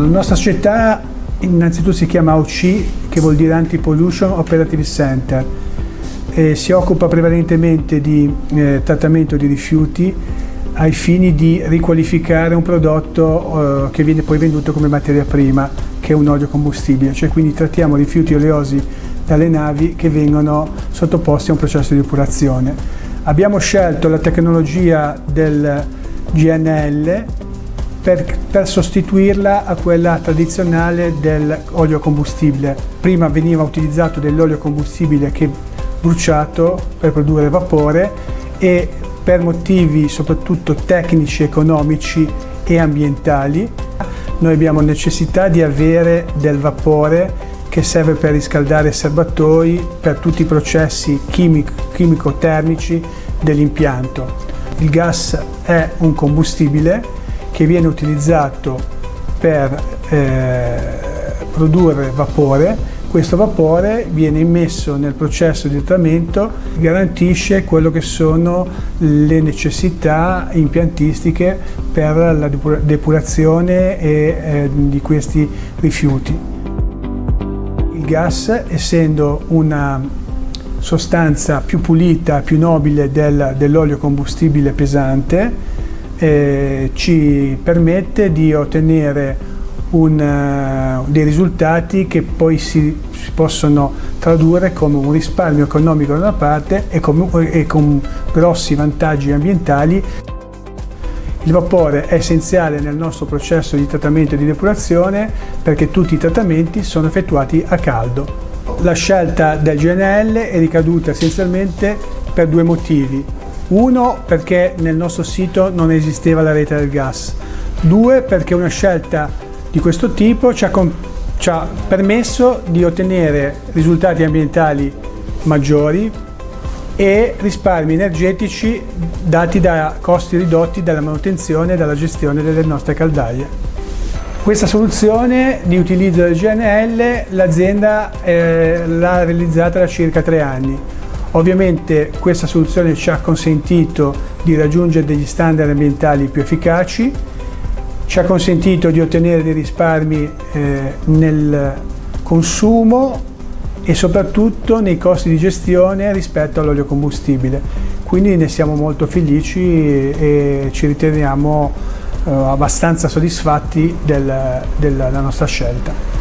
La nostra società innanzitutto si chiama OC, che vuol dire Anti-Pollution Operative Center, e si occupa prevalentemente di eh, trattamento di rifiuti ai fini di riqualificare un prodotto eh, che viene poi venduto come materia prima, che è un olio combustibile, cioè quindi trattiamo rifiuti oleosi dalle navi che vengono sottoposti a un processo di depurazione. Abbiamo scelto la tecnologia del GNL per, per, sostituirla a quella tradizionale dell'olio combustibile. Prima veniva utilizzato dell'olio combustibile che bruciato per produrre vapore e per motivi soprattutto tecnici, economici e ambientali noi abbiamo necessità di avere del vapore che serve per riscaldare serbatoi per tutti i processi chimico-termici dell'impianto. Il gas è un combustibile che viene utilizzato per eh, produrre vapore, questo vapore viene immesso nel processo di trattamento, garantisce quello che sono le necessità impiantistiche per la depurazione e, eh, di questi rifiuti. Il gas, essendo una sostanza più pulita, più nobile del, dell'olio combustibile pesante, eh, ci permette di ottenere un, uh, dei risultati che poi si, si, possono tradurre come un risparmio economico da una parte e, come, e con grossi vantaggi ambientali. Il vapore è essenziale nel nostro processo di trattamento e di depurazione perché tutti i trattamenti sono effettuati a caldo. La scelta del GNL è ricaduta essenzialmente per due motivi. Uno, perché nel nostro sito non esisteva la rete del gas. Due, perché una scelta di questo tipo ci ha, ci ha permesso di ottenere risultati ambientali maggiori e risparmi energetici dati da costi ridotti dalla manutenzione e dalla gestione delle nostre caldaie. Questa soluzione di utilizzo del GNL l'azienda eh, l'ha realizzata da circa tre anni Ovviamente questa soluzione ci ha consentito di raggiungere degli standard ambientali più efficaci, ci ha consentito di ottenere dei risparmi eh, nel consumo e soprattutto nei costi di gestione rispetto all'olio combustibile. Quindi ne siamo molto felici e ci riteniamo eh, abbastanza soddisfatti del, della nostra scelta.